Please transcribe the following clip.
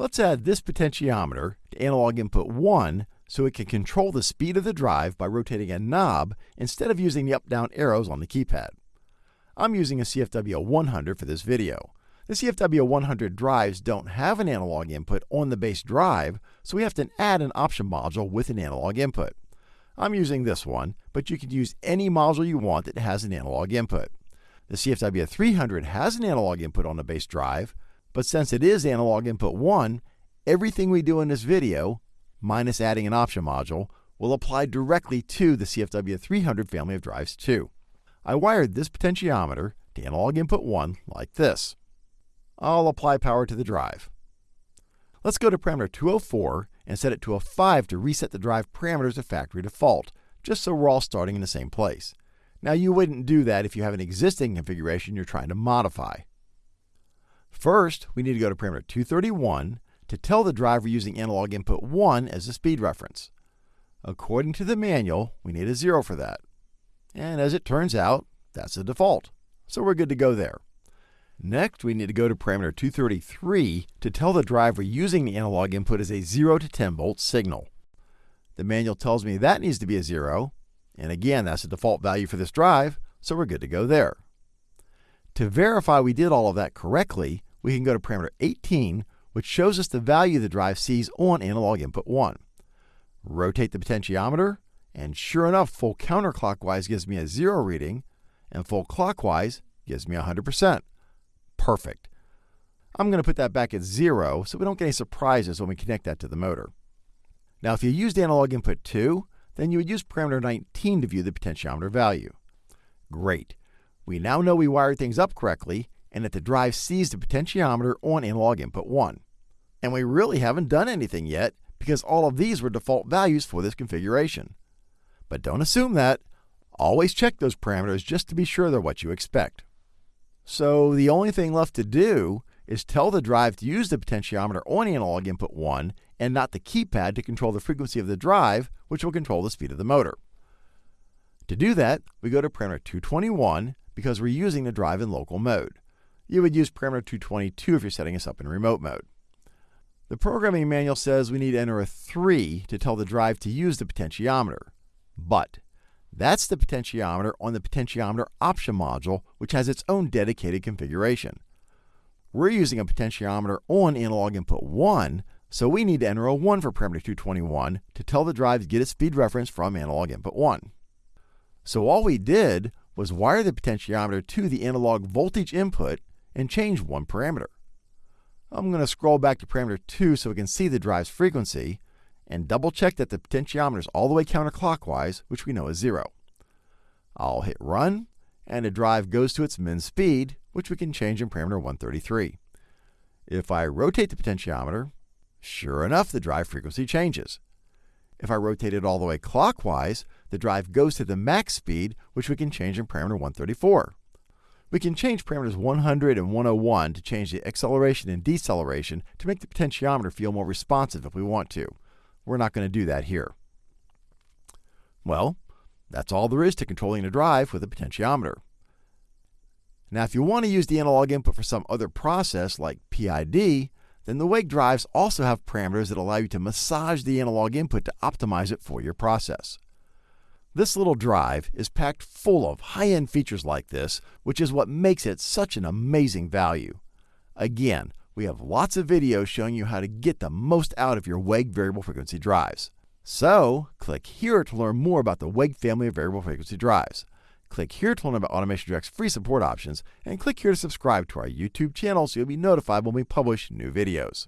Let's add this potentiometer to analog input 1 so it can control the speed of the drive by rotating a knob instead of using the up-down arrows on the keypad. I'm using a CFW 100 for this video. The CFW 100 drives don't have an analog input on the base drive, so we have to add an option module with an analog input. I'm using this one, but you can use any module you want that has an analog input. The CFW 300 has an analog input on the base drive, but since it is analog input 1, everything we do in this video minus adding an option module, will apply directly to the CFW300 family of drives too. I wired this potentiometer to analog input 1 like this. I'll apply power to the drive. Let's go to parameter 204 and set it to a 5 to reset the drive parameters to factory default, just so we're all starting in the same place. Now you wouldn't do that if you have an existing configuration you're trying to modify. First, we need to go to parameter 231 to tell the driver using analog input 1 as a speed reference. According to the manual, we need a 0 for that. And as it turns out, that's the default. So we're good to go there. Next, we need to go to parameter 233 to tell the driver using the analog input as a 0 to 10 volt signal. The manual tells me that needs to be a 0, and again, that's the default value for this drive, so we're good to go there. To verify we did all of that correctly, we can go to parameter 18, which shows us the value the drive sees on analog input 1. Rotate the potentiometer, and sure enough, full counterclockwise gives me a 0 reading, and full clockwise gives me 100%. Perfect. I'm going to put that back at 0 so we don't get any surprises when we connect that to the motor. Now, if you used analog input 2, then you would use parameter 19 to view the potentiometer value. Great. We now know we wired things up correctly and that the drive sees the potentiometer on analog input 1. And we really haven't done anything yet because all of these were default values for this configuration. But don't assume that. Always check those parameters just to be sure they're what you expect. So the only thing left to do is tell the drive to use the potentiometer on analog input 1 and not the keypad to control the frequency of the drive, which will control the speed of the motor. To do that, we go to parameter 221 because we're using the drive in local mode. You would use parameter 222 if you're setting us up in remote mode. The programming manual says we need to enter a 3 to tell the drive to use the potentiometer. But that's the potentiometer on the potentiometer option module, which has its own dedicated configuration. We're using a potentiometer on analog input 1, so we need to enter a 1 for parameter 221 to tell the drive to get its speed reference from analog input 1. So all we did was wire the potentiometer to the analog voltage input and change one parameter. I'm going to scroll back to parameter 2 so we can see the drive's frequency and double check that the potentiometer is all the way counterclockwise, which we know is 0. I'll hit run, and the drive goes to its min speed, which we can change in parameter 133. If I rotate the potentiometer, sure enough, the drive frequency changes. If I rotate it all the way clockwise, the drive goes to the max speed, which we can change in parameter 134. We can change parameters 100 and 101 to change the acceleration and deceleration to make the potentiometer feel more responsive if we want to. We're not going to do that here. Well, that's all there is to controlling a drive with a potentiometer. Now, if you want to use the analog input for some other process like PID, then the WEG drives also have parameters that allow you to massage the analog input to optimize it for your process. This little drive is packed full of high-end features like this, which is what makes it such an amazing value. Again, we have lots of videos showing you how to get the most out of your WEG variable frequency drives. So, click here to learn more about the WEG family of variable frequency drives. Click here to learn about Automation Direct's free support options, and click here to subscribe to our YouTube channel so you'll be notified when we publish new videos.